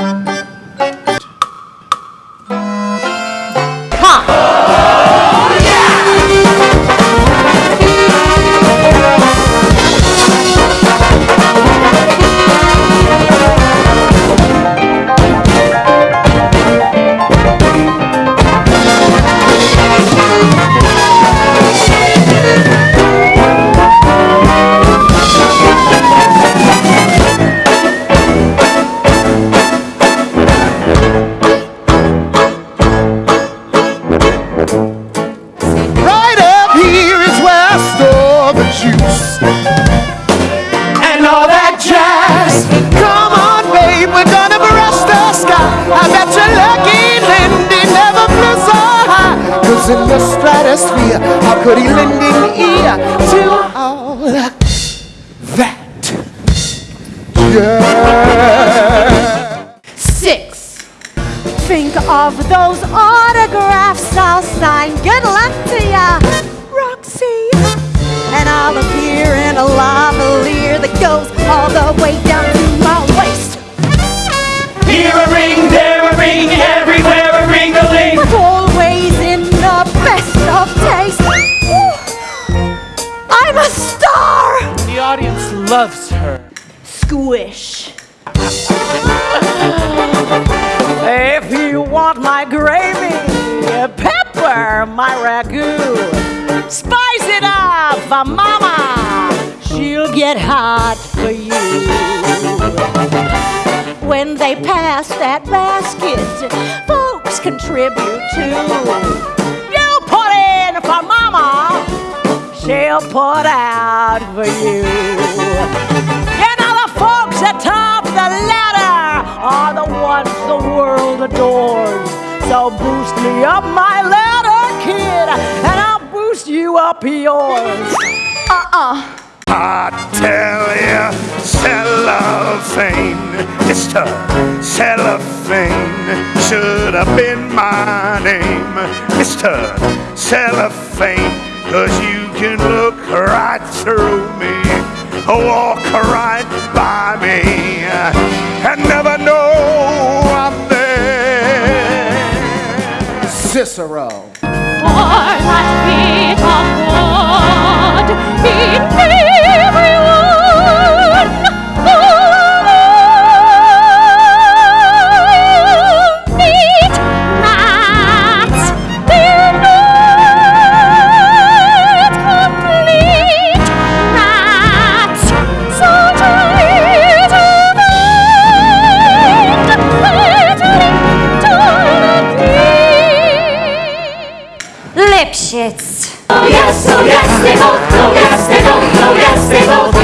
Right and all that jazz. Come on, babe, we're gonna brush the sky. I bet you're lucky Lindy never flew so high. Cause in the stratosphere, how could he lend an ear to all that jazz? Six. Think of those autographs I'll sign. Good the way down to my waist. Here a ring, there a ring, everywhere a ring-a-ling. But always in the best of taste. I'm a star! The audience loves her. Squish. if you want my gravy, pepper my ragu. Spice it up for mama. She'll get hot for you. When they pass that basket, folks contribute too. You put in for mama, she'll put out for you. You know the folks atop the ladder are the ones the world adores. So boost me up my ladder, kid, and I'll boost you up yours. Uh-uh. I tell ya, cellophane, Mr. Cellophane should have been my name, Mr. Cellophane, cause you can look right through me, walk right by me, and never know I'm there. Cicero. For that Lipschitz. Oh yes, oh yes, they both, oh yes, they.